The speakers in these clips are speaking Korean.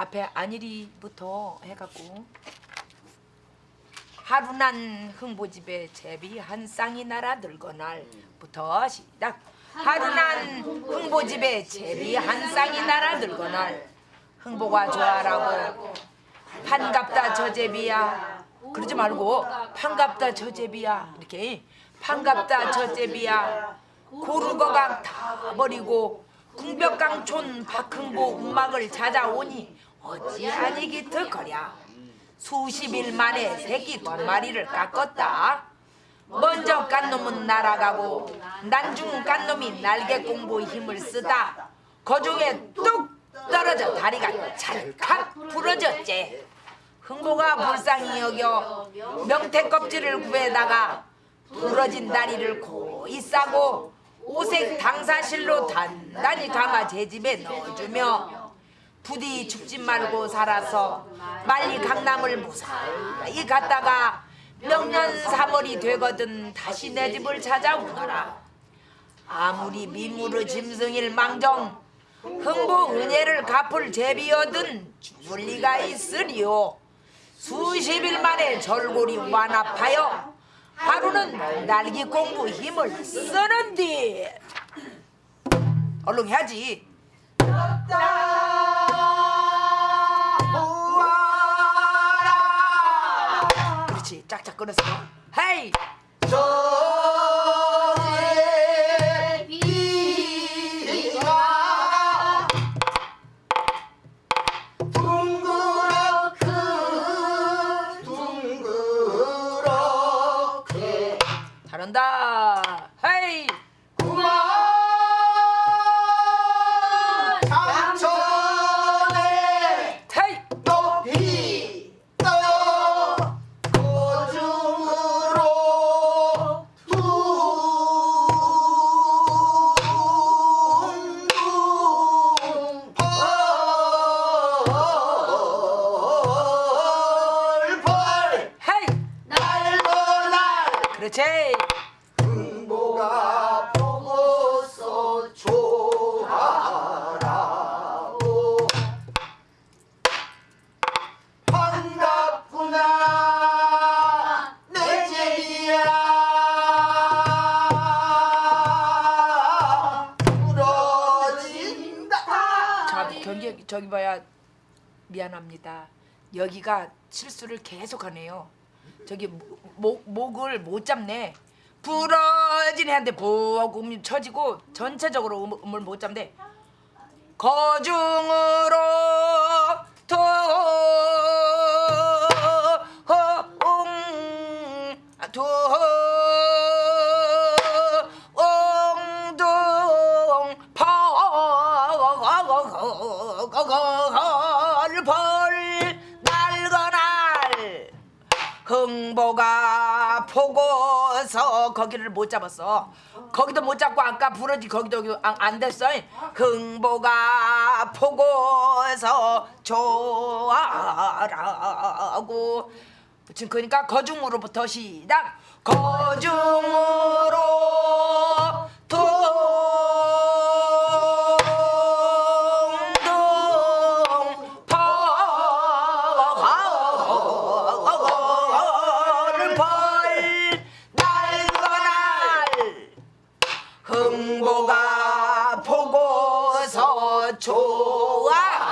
앞에 안일이부터 해갖고. 하루난 흥보집에 제비 한 쌍이 날아 들건 날부터 시작. 하루난 흥보집에 제비 한 쌍이 날아 들건 날. 흥보가 좋아라고. 반갑다 저 제비야. 그러지 말고 반갑다 저 제비야. 이렇게. 반갑다 저 제비야. 고르거각 다 버리고 궁벽강촌 박흥보 음악을 찾아오니 어찌 아니기 득거랴? 수십 일 만에 새끼 두 마리를 깎았다. 먼저 깐 놈은 날아가고 난중 깐 놈이 날개 공부 힘을 쓰다 거중에 뚝 떨어져 다리가 찰칵 부러졌지. 흥보가 불쌍히 여겨 명태 껍질을 구해다가 부러진 다리를 고이 싸고 오색 당사실로 단단히 감아 제 집에 넣어주며 부디 죽지 말고 살아서 빨리 강남을 무사히 갔다가 명년 3월이 되거든 다시 내 집을 찾아오너라. 아무리 민무르 짐승일 망정 흥보 은혜를 갚을 제비여든 죽을 리가 있으리요. 수십일 만에 절골이 완합하여 하루는 날기 공부 힘을 쓰는디. 얼른 해야지 짝짝 끊어서. 헤이! 잘한다. 헤이 미안합니다. 여기가 실수를 계속하네요. 저기 목 목을 못 잡네. 부러진 애한테 보금 쳐지고 전체적으로 음, 음을 못 잡네. 거중으로 도 보고서 거기를 못 잡았어. 거기도 못 잡고 아까 부러지 거기도 안, 안 됐어. 흥보가 보고서 좋아라고. 지금 그러니까 거중으로부터 시작. 거중으로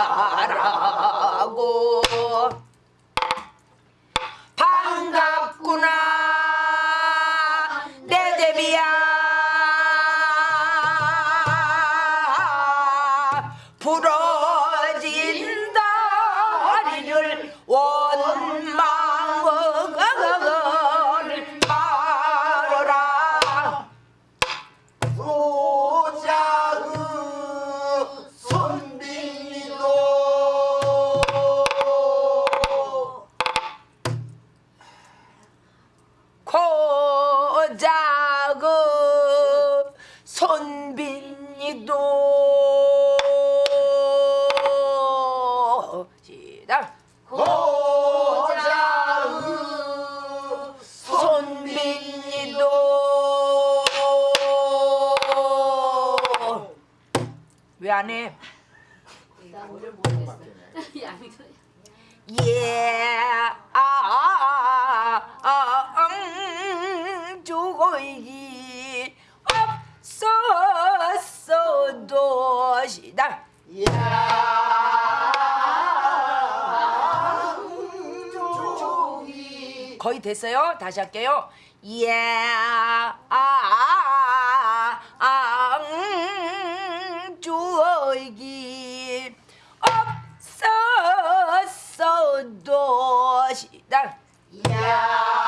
좋아라고 됐어요. 다시 할게요. 예, 아, 아, 아, 음, 주어이기 없었어도 시다. 양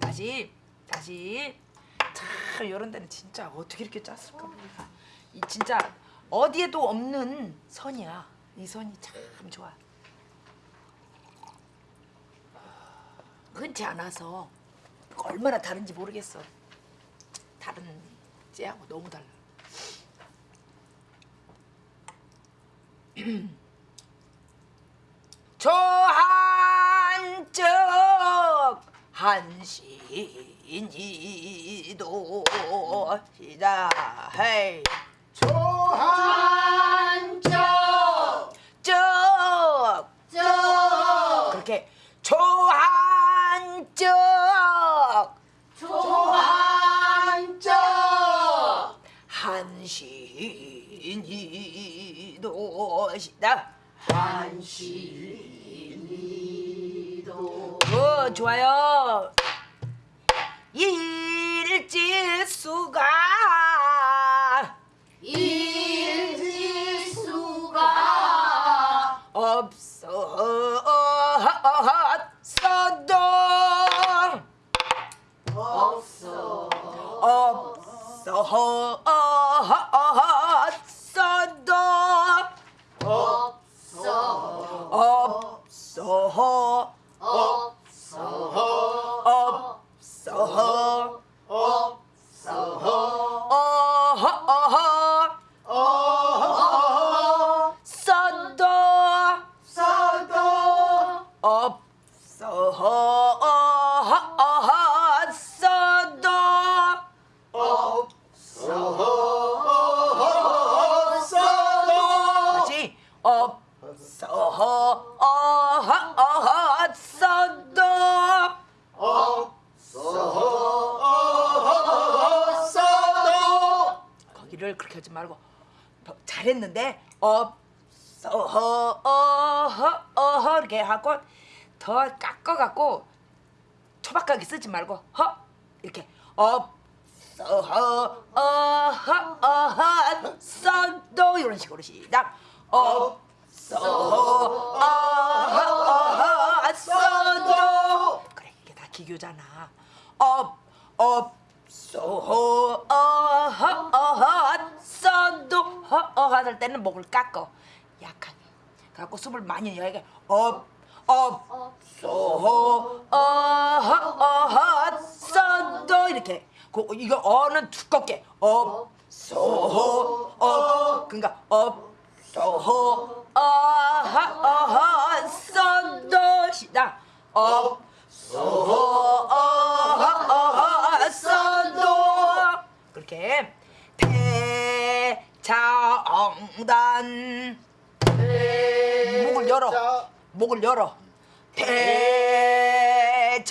다시 다시. 참 이런 데는 진짜 어떻게 이렇게 짰을까 이 진짜 어디에도 없는 선이야. 이 선이 참 좋아. 흔치 않아서 얼마나 다른지 모르겠어. 다른 쟤하고 너무 달라. 저한적 한신이도 시다. 헤이. 조한적 적적 그렇게. 조한적 조한적 한신이도 시다. 어 좋아요. 일지수가 어 잘했는데 없어 어허 어허 이렇게 하고 더 깎아갖고 초박하게 쓰지 말고 허 이렇게 없어 어허 어허 써도 이런 식으로 시작. 없어 어허 어허 써도. 그래 이게 다 기교잖아. 업 없어 어허 어허 써도 허허 할 때는 목을 깎어. 약하게. 갖고 숨을 많이 내게 업 없어 어허 어허 써도 이렇게. 그 이거 어는 두껍게. 없어 어 그러니까 없어 어허 어허 써도 시작. 없어 어허 써도 이렇게. 대장단. 목을 열어. 목을 열어. 대장단.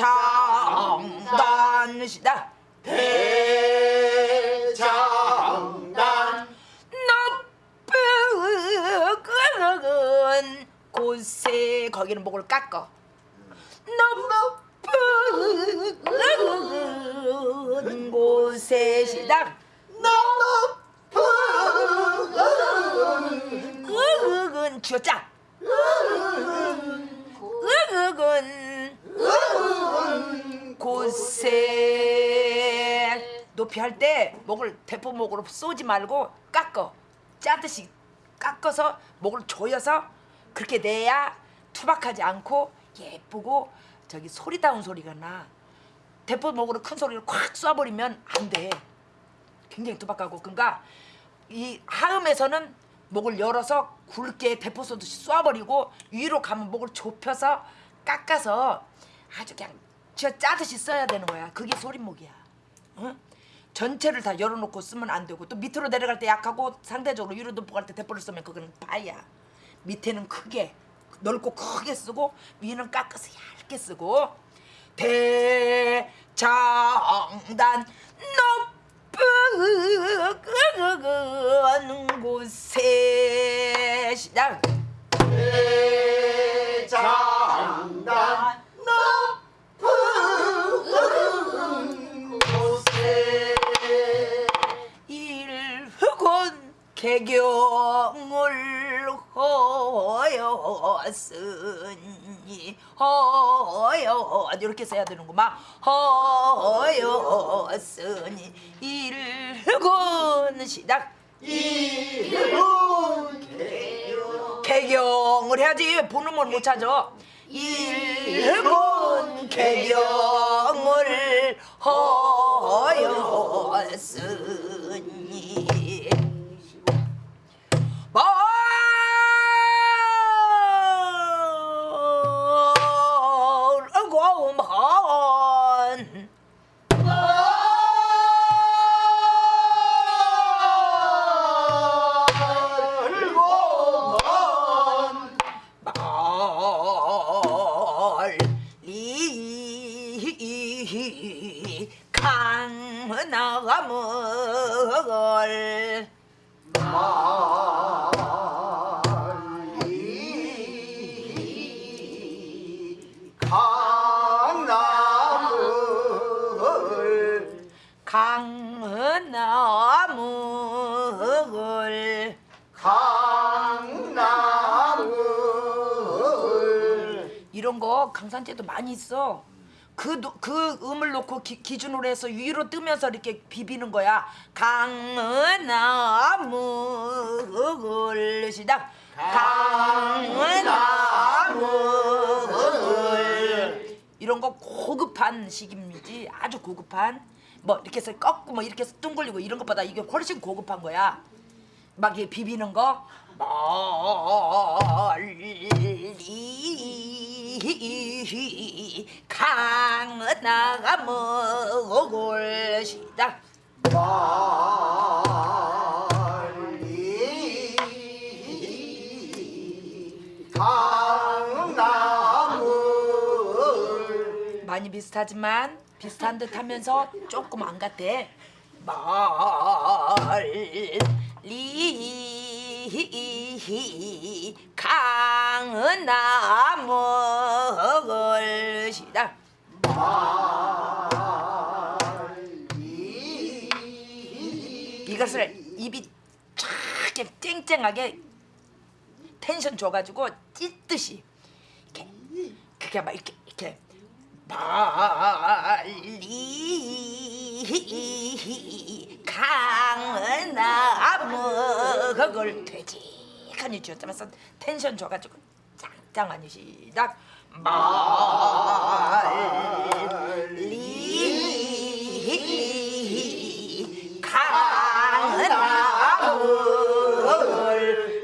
시작. 대장단. 높은 곳에 거기는 목을 깎어. 높은 곳에 시작. 으은 쥐었자. 으은 곳에 높이 할 때 목을 대포목으로 쏘지 말고 깎어. 짜듯이 깎아서 목을 조여서 그렇게 내야 투박하지 않고 예쁘고 저기 소리다운 소리가 나. 대포목으로 큰 소리를 콱 쏴버리면 안 돼. 굉장히 투박하고. 그러니까 이 하음에서는 목을 열어서 굵게 대포 쏘듯이 쏴버리고 위로 가면 목을 좁혀서 깎아서 아주 그냥 쥐어 짜듯이 써야 되는 거야. 그게 소리목이야. 응? 전체를 다 열어놓고 쓰면 안 되고 또 밑으로 내려갈 때 약하고 상대적으로 위로 높아갈 때 대포를 쓰면 그거는 파야. 밑에는 크게 넓고 크게 쓰고 위는 깎아서 얇게 쓰고. 대장단 높은 곳에 시작. 장단 높은 곳에 일흑은 개경을 허였으니 허여 이렇게 써야 되는구만 허였으니 일흑은 시작 이룬 개경을 해야지 본음을 못 찾아 일본 개경을 허였으니 강나물 강나물 강나물 강나물 이런 거 강산제도 많이 있어. 그, 노- 그 음을 놓고 기, 기준으로 해서 위로 뜨면서 이렇게 비비는 거야. 강나물 시작. 강나물 이런 거 고급한 식입니다. 아주 고급한 뭐 이렇게 해서 꺾고 뭐 이렇게 해서 둥글리고 이런 것보다 이게 훨씬 고급한 거야. 막 이렇게 비비는 거 멀리 강나가 먹을 시다. 멀리 강나물 많이 비슷하지만 비슷한 듯 하면서 조금 안 같대 멀리 강 나 먹을 시다. 이것을 입이 쫙 이렇게 쨍쨍하게 텐션 줘가지고 찢듯이 이렇게 그게 막 이렇게 이렇게 멀리 강나무 그걸 되직하니 쥐었다면서 텐션 줘가지고 짱짱하니 시작 멀리 강나무를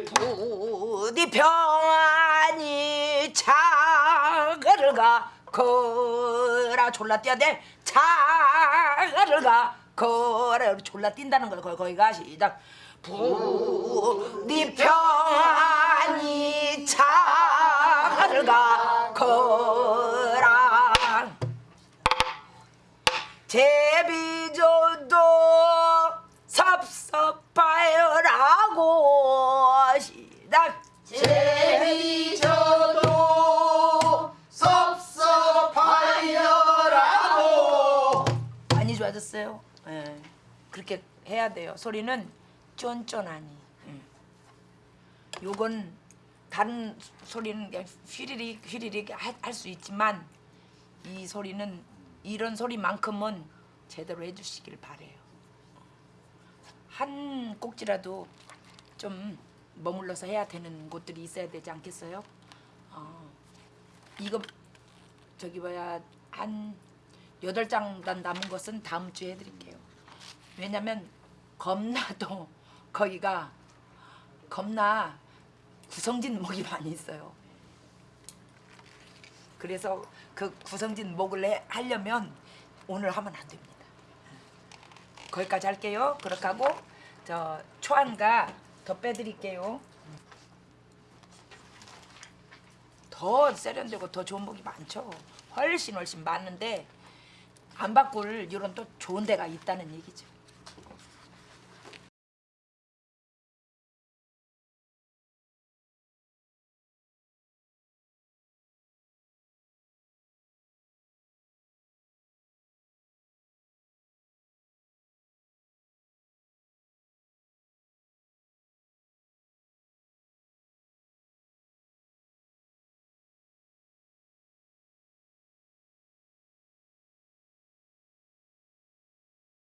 부디 평안히 차가를 가 거라 졸라 뛰어야 돼. 차가를 가 거라 졸라 뛴다는 거 거기가 시작 부디 평안히 차 날가 거랑 제비조도 섭섭하여라고 시작 제비조도 섭섭하여라고. 많이 좋아졌어요. 네. 그렇게 해야 돼요. 소리는 쫀쫀하니. 예. 요건 다른 소리는 휘리릭 휘리릭 할 수 있지만 이 소리는 이런 소리만큼은 제대로 해주시길 바래요. 한 꼭지라도 좀 머물러서 해야 되는 곳들이 있어야 되지 않겠어요? 어, 이거 저기 뭐야 한 여덟 장단 남은 것은 다음 주에 해드릴게요. 왜냐면 겁나도 거기가 겁나 구성진 목이 많이 있어요. 그래서 그 구성진 목을 해, 하려면 오늘 하면 안 됩니다. 거기까지 할게요. 그렇게 하고 저 초안가 더 빼드릴게요. 더 세련되고 더 좋은 목이 많죠. 훨씬 훨씬 많은데 안 바꿀 이런 또 좋은 데가 있다는 얘기죠.